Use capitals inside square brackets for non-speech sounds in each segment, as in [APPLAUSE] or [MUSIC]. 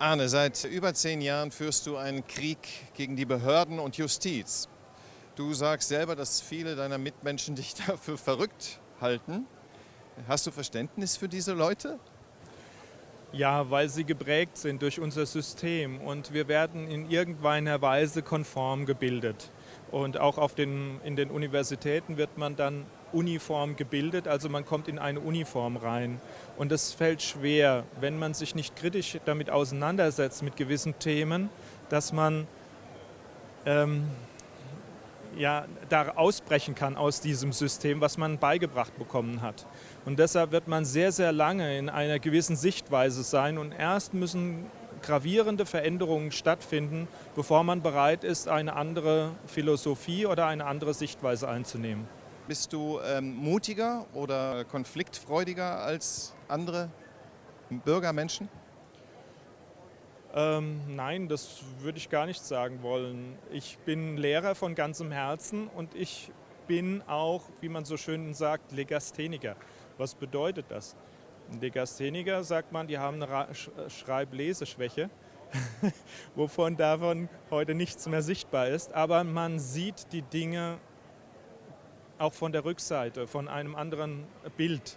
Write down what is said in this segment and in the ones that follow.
Arne, seit über zehn Jahren führst du einen Krieg gegen die Behörden und Justiz. Du sagst selber, dass viele deiner Mitmenschen [LAUGHS] dich dafür verrückt halten. Hast du Verständnis für diese Leute? Ja, weil sie geprägt sind durch unser System und wir werden in irgendeiner Weise konform gebildet. Und auch auf den, in den Universitäten wird man dann uniform gebildet, also man kommt in eine Uniform rein. Und es fällt schwer, wenn man sich nicht kritisch damit auseinandersetzt, mit gewissen Themen, dass man ähm, ja, da ausbrechen kann aus diesem System, was man beigebracht bekommen hat. Und deshalb wird man sehr, sehr lange in einer gewissen Sichtweise sein und erst müssen gravierende Veränderungen stattfinden, bevor man bereit ist, eine andere Philosophie oder eine andere Sichtweise einzunehmen. Bist du ähm, mutiger oder konfliktfreudiger als andere Bürgermenschen? Ähm, nein, das würde ich gar nicht sagen wollen. Ich bin Lehrer von ganzem Herzen und ich bin auch, wie man so schön sagt, Legastheniker. Was bedeutet das? Legastheniker sagt man, die haben eine Schreib-Leseschwäche, [LAUGHS] wovon davon heute nichts mehr sichtbar ist. Aber man sieht die Dinge auch von der Rückseite, von einem anderen Bild.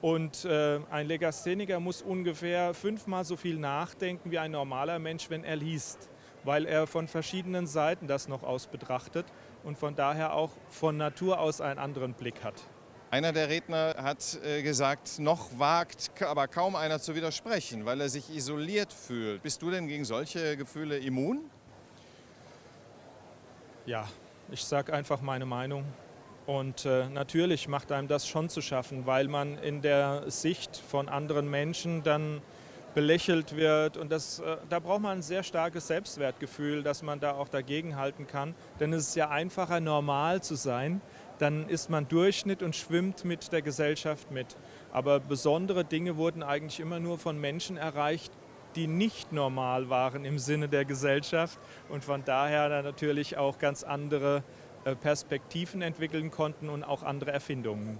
Und äh, ein Legastheniker muss ungefähr fünfmal so viel nachdenken wie ein normaler Mensch, wenn er liest, weil er von verschiedenen Seiten das noch aus betrachtet und von daher auch von Natur aus einen anderen Blick hat. Einer der Redner hat äh, gesagt, noch wagt aber kaum einer zu widersprechen, weil er sich isoliert fühlt. Bist du denn gegen solche Gefühle immun? Ja, ich sage einfach meine Meinung. Und äh, natürlich macht einem das schon zu schaffen, weil man in der Sicht von anderen Menschen dann belächelt wird. Und das, äh, da braucht man ein sehr starkes Selbstwertgefühl, dass man da auch dagegenhalten kann. Denn es ist ja einfacher, normal zu sein. Dann ist man Durchschnitt und schwimmt mit der Gesellschaft mit. Aber besondere Dinge wurden eigentlich immer nur von Menschen erreicht, die nicht normal waren im Sinne der Gesellschaft und von daher natürlich auch ganz andere Perspektiven entwickeln konnten und auch andere Erfindungen.